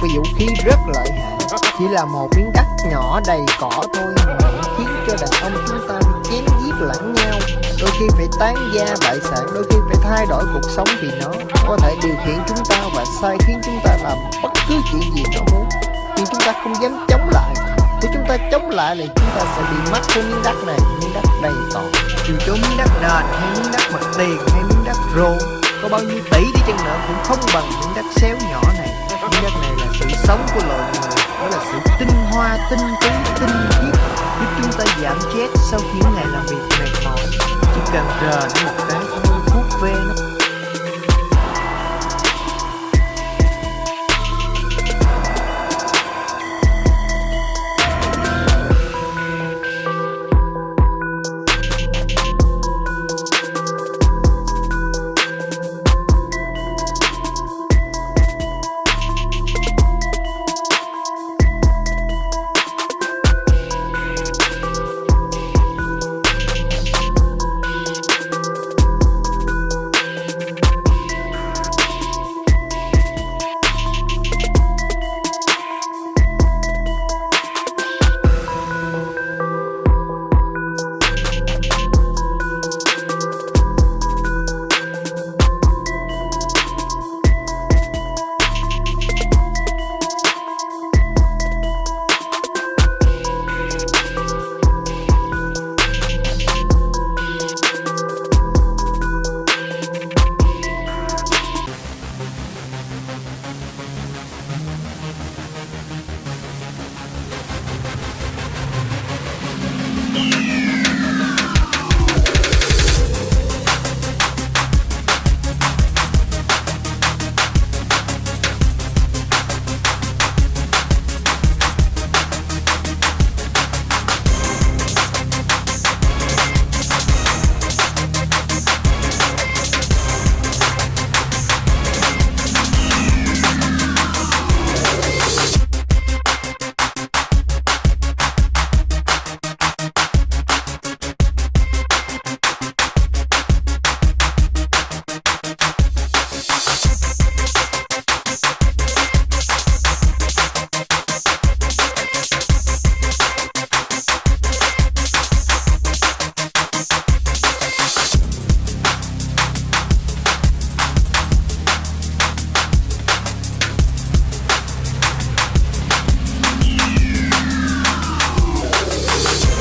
một vũ khí rất lợi hại. Chỉ là một miếng đất nhỏ đầy cỏ thôi mà khiến cho đàn ông chúng ta chém giết lẫn nhau. Đôi khi phải tán gia bại sản, đôi khi phải thay đổi cuộc sống vì nó. Có thể điều khiển chúng ta và sai khiến chúng ta làm bất cứ chuyện gì nó muốn. Nhưng chúng ta không dám chống lại. Nếu chúng ta chống lại thì chúng ta sẽ bị mất cái miếng đất này, miếng đất đầy cỏ. Dù cho miếng đất nền hay miếng đất mặt tiền hay miếng đất rô, có bao nhiêu tỷ đi chăng nữa cũng không bằng miếng đất xéo nhỏ này sống của loài người, đó là sự tinh hoa, tinh túy, tinh khiết, giúp chúng ta giảm stress sau những ngày làm việc mệt mỏi. Chỉ cần chờ đến một cái thôi ve nó